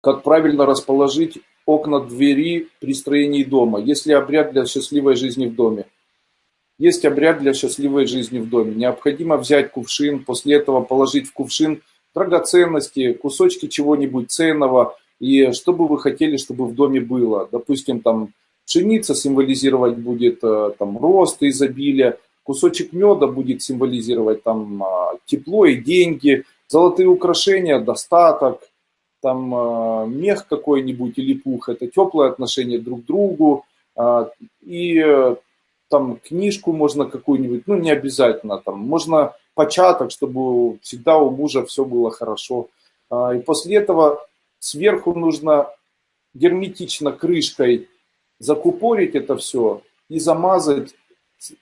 Как правильно расположить окна двери при строении дома? Есть ли обряд для счастливой жизни в доме? Есть обряд для счастливой жизни в доме. Необходимо взять кувшин, после этого положить в кувшин драгоценности, кусочки чего-нибудь ценного, и что бы вы хотели, чтобы в доме было. Допустим, там пшеница символизировать будет э, там, рост и изобилие, кусочек меда будет символизировать там, а, тепло и деньги, золотые украшения, достаток, там э, мех какой-нибудь или пух, это теплое отношение друг к другу, а, и э, там книжку можно какую-нибудь, ну не обязательно, там можно початок, чтобы всегда у мужа все было хорошо. А, и после этого сверху нужно герметично крышкой закупорить это все и замазать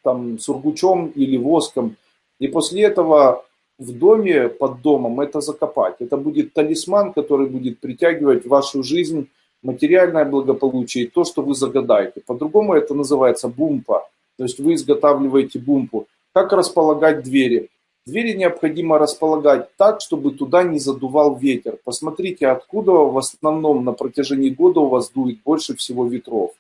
там сургучом или воском. И после этого в доме, под домом это закопать. Это будет талисман, который будет притягивать в вашу жизнь материальное благополучие, то, что вы загадаете. По-другому это называется бумпа. То есть вы изготавливаете бумпу. Как располагать двери? Двери необходимо располагать так, чтобы туда не задувал ветер. Посмотрите, откуда в основном на протяжении года у вас дует больше всего ветров.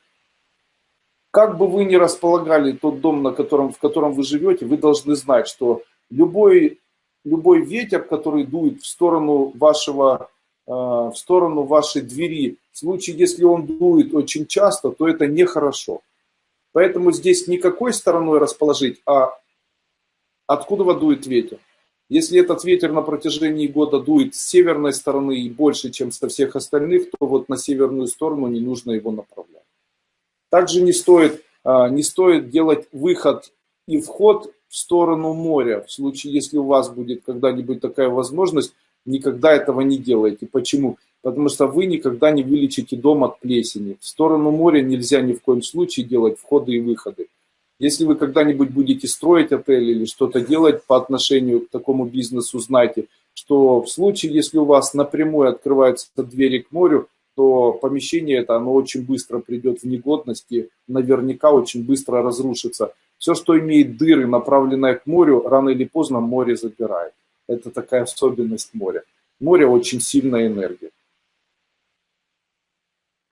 Как бы вы ни располагали тот дом, на котором, в котором вы живете, вы должны знать, что любой, любой ветер, который дует в сторону, вашего, э, в сторону вашей двери, в случае, если он дует очень часто, то это нехорошо. Поэтому здесь никакой стороной расположить, а откуда дует ветер. Если этот ветер на протяжении года дует с северной стороны и больше, чем со всех остальных, то вот на северную сторону не нужно его направлять. Также не стоит, а, не стоит делать выход и вход в сторону моря. В случае, если у вас будет когда-нибудь такая возможность, никогда этого не делайте. Почему? потому что вы никогда не вылечите дом от плесени. В сторону моря нельзя ни в коем случае делать входы и выходы. Если вы когда-нибудь будете строить отель или что-то делать по отношению к такому бизнесу, знайте, что в случае, если у вас напрямую открываются двери к морю, то помещение это, оно очень быстро придет в негодность и наверняка очень быстро разрушится. Все, что имеет дыры, направленное к морю, рано или поздно море забирает. Это такая особенность моря. Море очень сильная энергия.